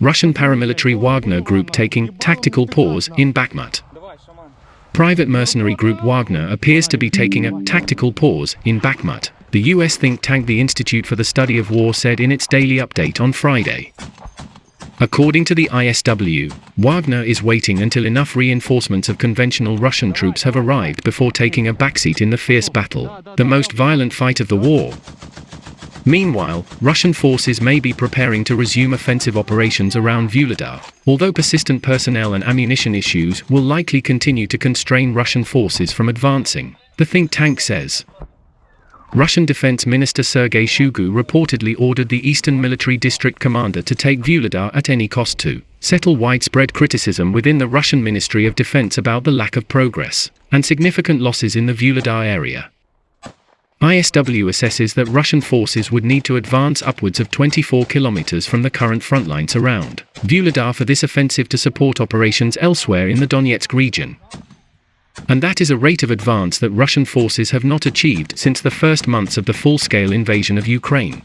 Russian paramilitary Wagner group taking tactical pause in Bakhmut. Private mercenary group Wagner appears to be taking a tactical pause in Bakhmut, the US think tank the Institute for the Study of War said in its daily update on Friday. According to the ISW, Wagner is waiting until enough reinforcements of conventional Russian troops have arrived before taking a backseat in the fierce battle, the most violent fight of the war. Meanwhile, Russian forces may be preparing to resume offensive operations around Vuhledar, although persistent personnel and ammunition issues will likely continue to constrain Russian forces from advancing, the think tank says. Russian Defense Minister Sergei Shoigu reportedly ordered the Eastern Military District Commander to take Vuhledar at any cost to settle widespread criticism within the Russian Ministry of Defense about the lack of progress and significant losses in the Vuhledar area. ISW assesses that Russian forces would need to advance upwards of 24 kilometers from the current front lines around Vuhledar for this offensive to support operations elsewhere in the Donetsk region. And that is a rate of advance that Russian forces have not achieved since the first months of the full-scale invasion of Ukraine.